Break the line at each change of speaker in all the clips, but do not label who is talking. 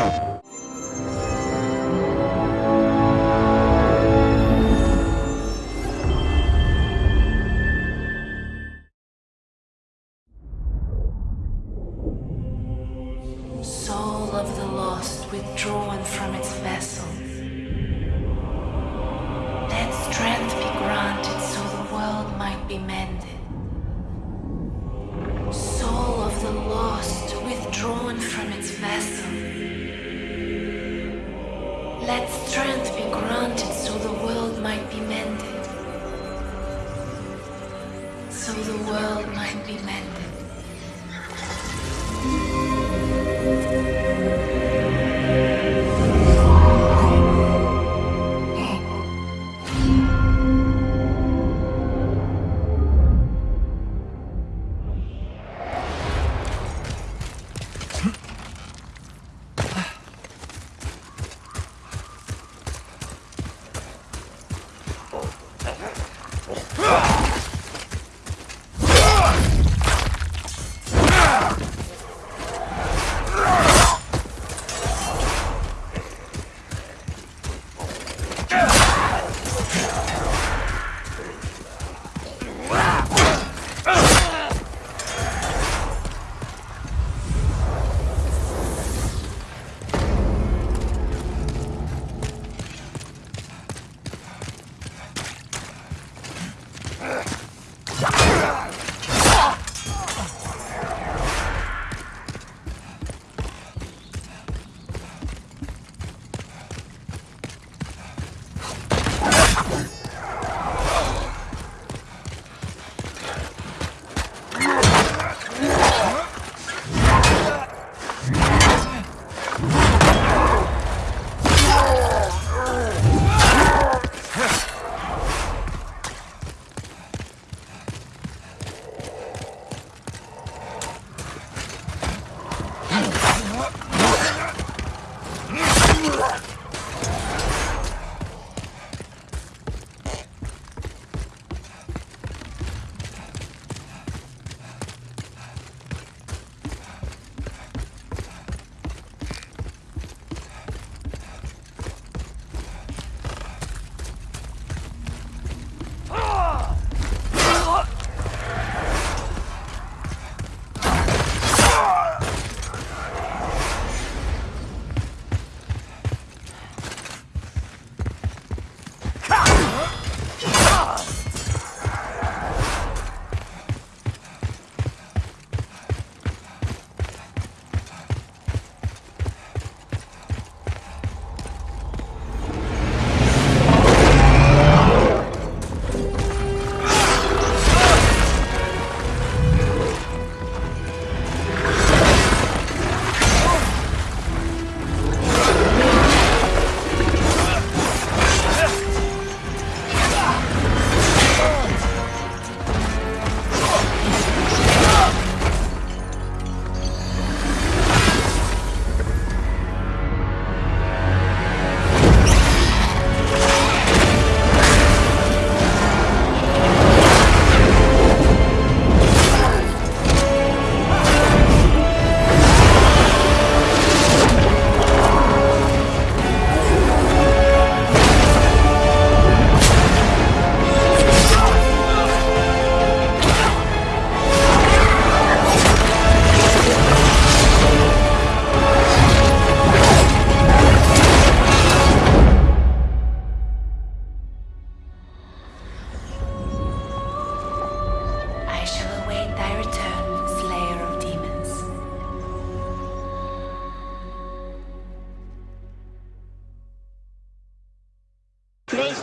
Soul of the lost withdrawn from its vessel. Let strength be granted so the world might be mended. Soul of the lost withdrawn from its vessel. Let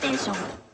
テンショ
ン。